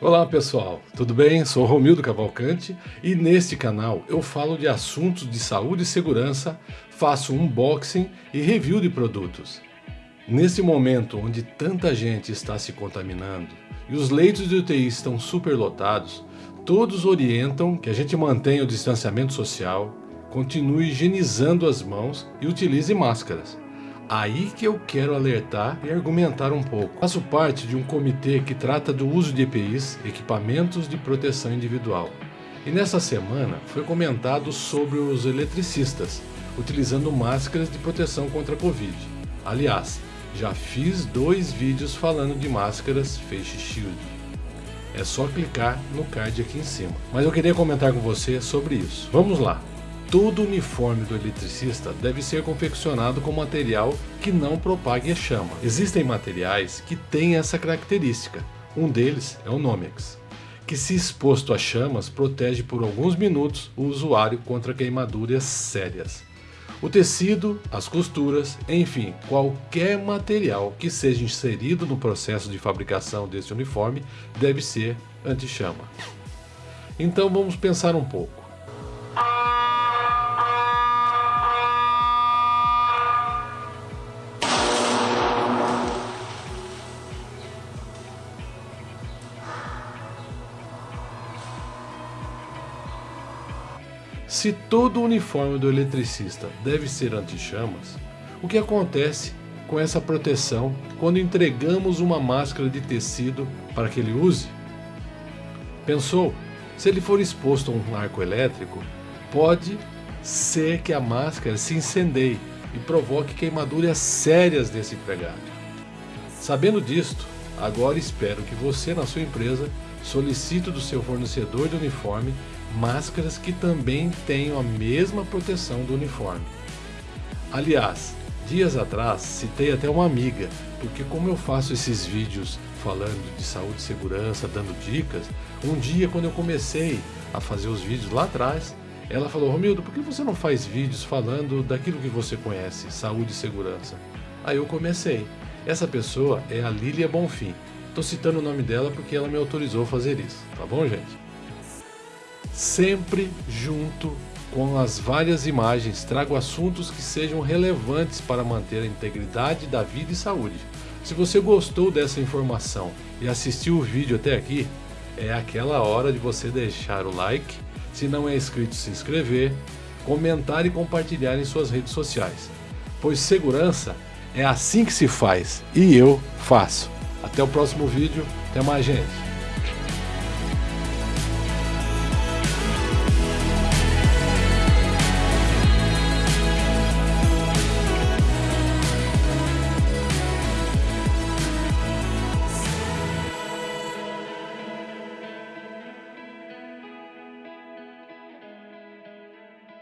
Olá pessoal, tudo bem? Sou Romildo Cavalcante e neste canal eu falo de assuntos de saúde e segurança, faço unboxing e review de produtos. Nesse momento onde tanta gente está se contaminando e os leitos de UTI estão superlotados, todos orientam que a gente mantenha o distanciamento social, continue higienizando as mãos e utilize máscaras. Aí que eu quero alertar e argumentar um pouco. Faço parte de um comitê que trata do uso de EPIs, equipamentos de proteção individual. E nessa semana foi comentado sobre os eletricistas, utilizando máscaras de proteção contra a Covid. Aliás, já fiz dois vídeos falando de máscaras Face Shield. É só clicar no card aqui em cima. Mas eu queria comentar com você sobre isso. Vamos lá! Todo uniforme do eletricista deve ser confeccionado com material que não propague a chama. Existem materiais que têm essa característica. Um deles é o Nomex, que se exposto a chamas protege por alguns minutos o usuário contra queimaduras sérias. O tecido, as costuras, enfim, qualquer material que seja inserido no processo de fabricação desse uniforme deve ser anti-chama. Então vamos pensar um pouco. Se todo o uniforme do eletricista deve ser anti-chamas, o que acontece com essa proteção quando entregamos uma máscara de tecido para que ele use? Pensou? Se ele for exposto a um arco elétrico, pode ser que a máscara se incendeie e provoque queimaduras sérias desse empregado. Sabendo disto, agora espero que você na sua empresa solicite do seu fornecedor de uniforme máscaras que também tenham a mesma proteção do uniforme. Aliás, dias atrás citei até uma amiga, porque como eu faço esses vídeos falando de saúde e segurança, dando dicas, um dia quando eu comecei a fazer os vídeos lá atrás, ela falou, Romildo, por que você não faz vídeos falando daquilo que você conhece, saúde e segurança? Aí eu comecei. Essa pessoa é a Lília Bonfim. Estou citando o nome dela porque ela me autorizou a fazer isso, tá bom gente? Sempre junto com as várias imagens, trago assuntos que sejam relevantes para manter a integridade da vida e saúde. Se você gostou dessa informação e assistiu o vídeo até aqui, é aquela hora de você deixar o like, se não é inscrito se inscrever, comentar e compartilhar em suas redes sociais. Pois segurança é assim que se faz e eu faço. Até o próximo vídeo, até mais gente.